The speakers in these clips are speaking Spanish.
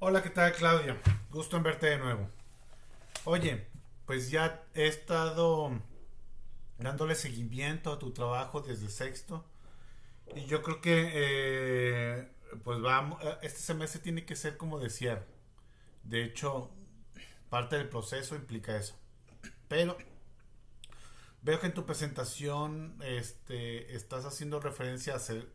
Hola, ¿qué tal Claudia? Gusto en verte de nuevo. Oye, pues ya he estado dándole seguimiento a tu trabajo desde sexto y yo creo que eh, pues vamos, este semestre tiene que ser como decía. De hecho, parte del proceso implica eso. Pero veo que en tu presentación este, estás haciendo referencia a hacer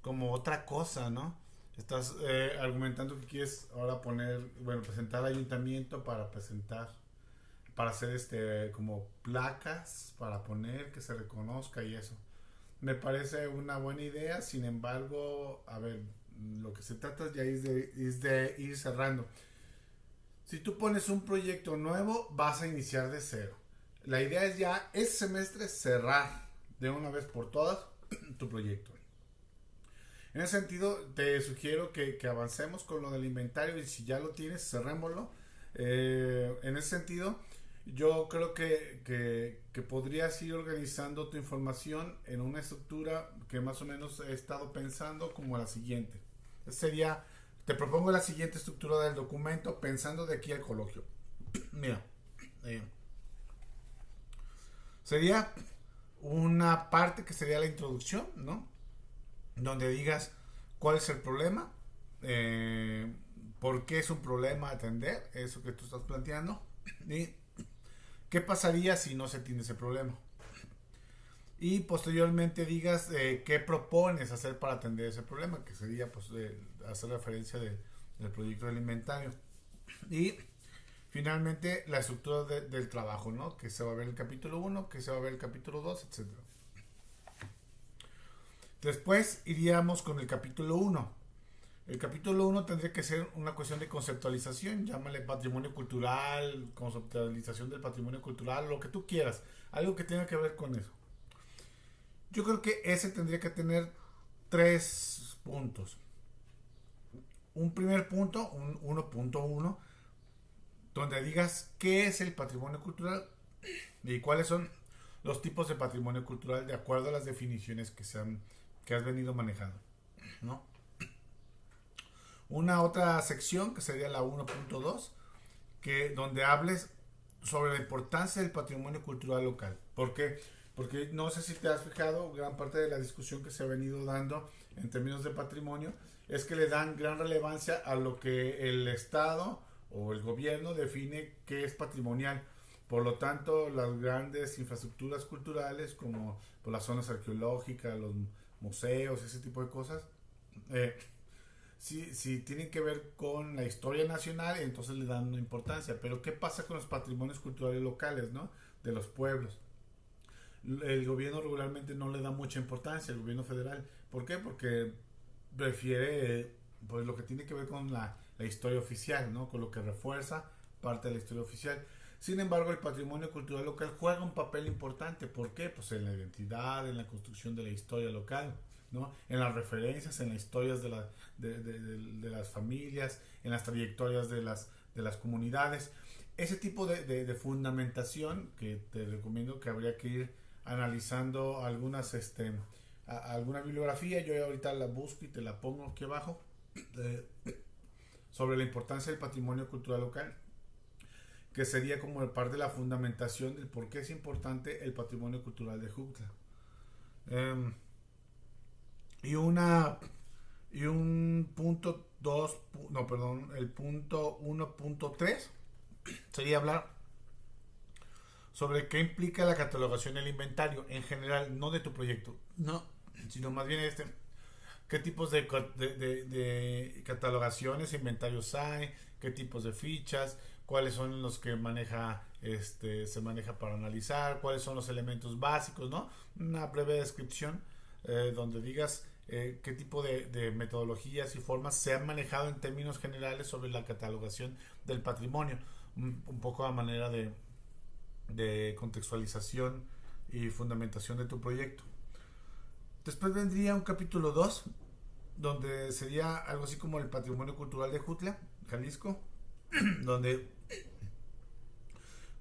como otra cosa, ¿no? Estás eh, argumentando que quieres ahora poner, bueno, presentar al ayuntamiento para presentar, para hacer este, como placas, para poner, que se reconozca y eso. Me parece una buena idea, sin embargo, a ver, lo que se trata ya es de, es de ir cerrando. Si tú pones un proyecto nuevo, vas a iniciar de cero. La idea es ya ese semestre cerrar de una vez por todas tu proyecto. En ese sentido, te sugiero que, avancemos con lo del inventario y si ya lo tienes, cerrémoslo. Eh, en ese sentido, yo creo que, que, podrías ir organizando tu información en una estructura que más o menos he estado pensando como la siguiente. Sería, te propongo la siguiente estructura del documento pensando de aquí al coloquio. Mira, sería una parte que sería la introducción, ¿no? Donde digas cuál es el problema, eh, por qué es un problema atender, eso que tú estás planteando, y qué pasaría si no se atiende ese problema. Y posteriormente digas eh, qué propones hacer para atender ese problema, que sería pues, hacer referencia del proyecto del inventario. Y finalmente la estructura del trabajo, ¿no? Que se va a ver el capítulo 1, que se va a ver el capítulo 2, etcétera. Después iríamos con el capítulo 1. El capítulo 1 tendría que ser una cuestión de conceptualización, llámale patrimonio cultural, conceptualización del patrimonio cultural, lo que tú quieras, algo que tenga que ver con eso. Yo creo que ese tendría que tener tres puntos. Un primer punto, un 1.1, donde digas qué es el patrimonio cultural y cuáles son los tipos de patrimonio cultural de acuerdo a las definiciones que se han que has venido manejando, ¿no? Una otra sección que sería la 1.2, que donde hables sobre la importancia del patrimonio cultural local. ¿Por qué? Porque no sé si te has fijado, gran parte de la discusión que se ha venido dando en términos de patrimonio es que le dan gran relevancia a lo que el Estado o el gobierno define que es patrimonial. Por lo tanto, las grandes infraestructuras culturales como pues, las zonas arqueológicas, los museos, ese tipo de cosas, eh, si, tienen que ver con la historia nacional, entonces le dan una importancia. Pero ¿qué pasa con los patrimonios culturales locales, ¿no? De los pueblos. El gobierno regularmente no le da mucha importancia, el gobierno federal. ¿Por qué? Porque prefiere pues lo que tiene que ver con la, la historia oficial, ¿no? Con lo que refuerza parte de la historia oficial. Sin embargo, el patrimonio cultural local juega un papel importante. ¿Por qué? Pues en la identidad, en la construcción de la historia local, ¿no? en las referencias, en las historias de, de, las familias, en las trayectorias de las, de las comunidades. Ese tipo de, fundamentación que te recomiendo que habría que ir analizando algunas, este, alguna bibliografía. Yo ahorita la busco y te la pongo aquí abajo. sobre la importancia del patrimonio cultural local que sería como parte de la fundamentación del por qué es importante el patrimonio cultural de Jutla. Em, y una y un punto 2, no, perdón, el punto 1.3 sería hablar sobre qué implica la catalogación del inventario en general, no de tu proyecto, no, sino más bien este, qué tipos de, de, de catalogaciones, inventarios hay, qué tipos de fichas, cuáles son los que maneja este se maneja para analizar cuáles son los elementos básicos no una breve descripción eh, donde digas eh, qué tipo de, metodologías y formas se han manejado en términos generales sobre la catalogación del patrimonio. Un, poco a manera de, de contextualización y fundamentación de tu proyecto. Después vendría un capítulo 2 donde sería algo así como el patrimonio cultural de Jutla Jalisco donde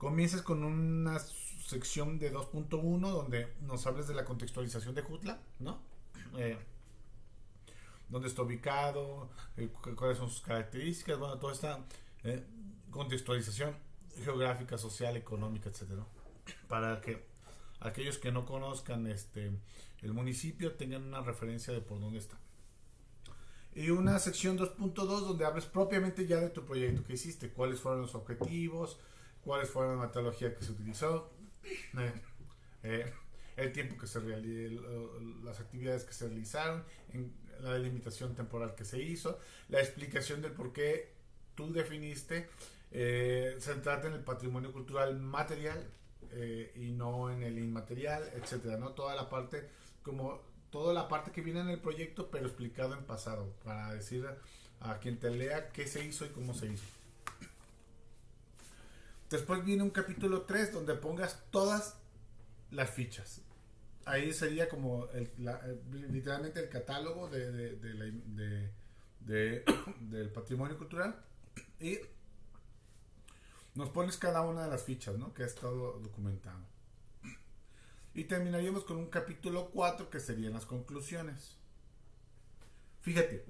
comiences con una sección de 2.1 donde nos hables de la contextualización de Jutla, ¿no? Eh, dónde está ubicado, eh, cuáles son sus características, bueno, toda esta eh, contextualización geográfica, social, económica, etcétera, para que aquellos que no conozcan este el municipio tengan una referencia de por dónde está. Y una sección 2.2 donde hables propiamente ya de tu proyecto que hiciste, cuáles fueron los objetivos, cuáles fueron la metodología que se utilizó, eh, eh, el tiempo que se realizó, las actividades que se realizaron, la delimitación temporal que se hizo, la explicación del por qué tú definiste eh, centrarte en el patrimonio cultural material eh, y no en el inmaterial, etcétera, ¿no? Toda la parte, como toda la parte que viene en el proyecto, pero explicado en pasado, para decir a quien te lea qué se hizo y cómo se hizo. Después viene un capítulo 3 donde pongas todas las fichas. Ahí sería como el, literalmente el catálogo de, de, del patrimonio cultural. Y nos pones cada una de las fichas ¿no? que ha estado documentado. Y terminaríamos con un capítulo 4 que serían las conclusiones. Fíjate,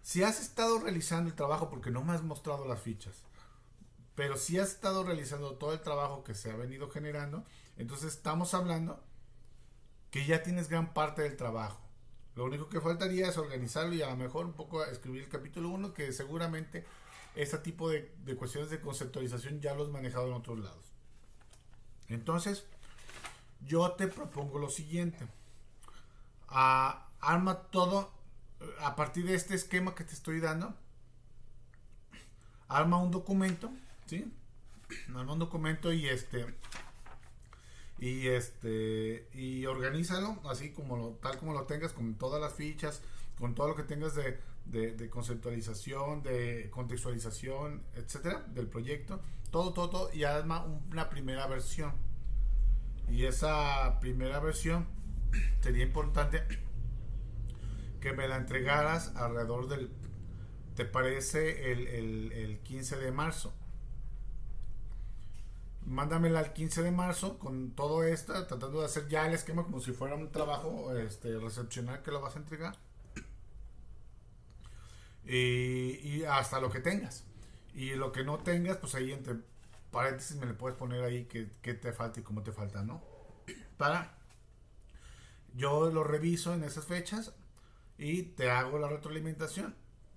si has estado realizando el trabajo, porque no me has mostrado las fichas, pero si has estado realizando todo el trabajo que se ha venido generando, entonces estamos hablando que ya tienes gran parte del trabajo. Lo único que faltaría es organizarlo y a lo mejor un poco escribir el capítulo 1, que seguramente este tipo de, cuestiones de conceptualización ya los manejado en otros lados. Entonces, yo te propongo lo siguiente. arma todo a partir de este esquema que te estoy dando. Arma un documento ¿sí? Arma un documento y este y este y organízalo así como lo, tal como lo tengas con todas las fichas con todo lo que tengas de, conceptualización de contextualización etcétera del proyecto todo todo, todo y arma una primera versión y esa primera versión sería importante que me la entregaras alrededor del te parece el, el, el 15 de marzo mándamela al 15 de marzo con todo esto, tratando de hacer ya el esquema como si fuera un trabajo este, recepcional que lo vas a entregar. Y, hasta lo que tengas. Y lo que no tengas, pues ahí entre paréntesis me le puedes poner ahí qué, te falta y cómo te falta, ¿no? Para. Yo lo reviso en esas fechas y te hago la retroalimentación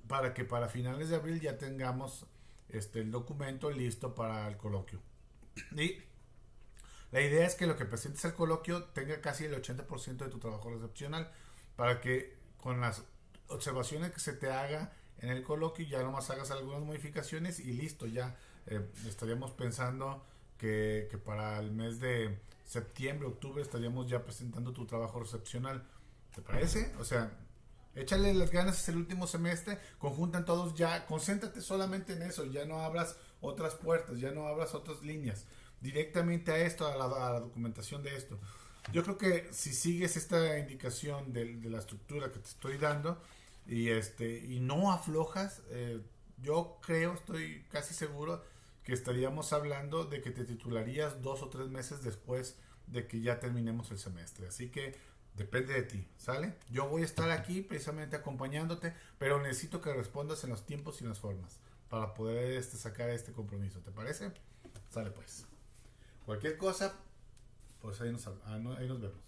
para que para finales de abril ya tengamos este, el documento listo para el coloquio. Y la idea es que lo que presentes al coloquio tenga casi el 80% de tu trabajo recepcional para que con las observaciones que se te haga en el coloquio ya nomás hagas algunas modificaciones y listo, ya eh, estaríamos pensando que, para el mes de septiembre, octubre estaríamos ya presentando tu trabajo recepcional. ¿Te parece? O sea, échale las ganas, es el último semestre, conjuntan todos ya, concéntrate solamente en eso, ya no abras otras puertas, ya no abras otras líneas, directamente a esto, a la, documentación de esto. Yo creo que si sigues esta indicación de, la estructura que te estoy dando y este y no aflojas, eh, yo creo, estoy casi seguro que estaríamos hablando de que te titularías dos o tres meses después de que ya terminemos el semestre. Así que depende de ti, ¿sale? Yo voy a estar aquí precisamente acompañándote, pero necesito que respondas en los tiempos y en las formas para poder este, sacar este compromiso. ¿Te parece? Sale pues. Cualquier cosa, pues ahí nos, ah, ahí nos vemos.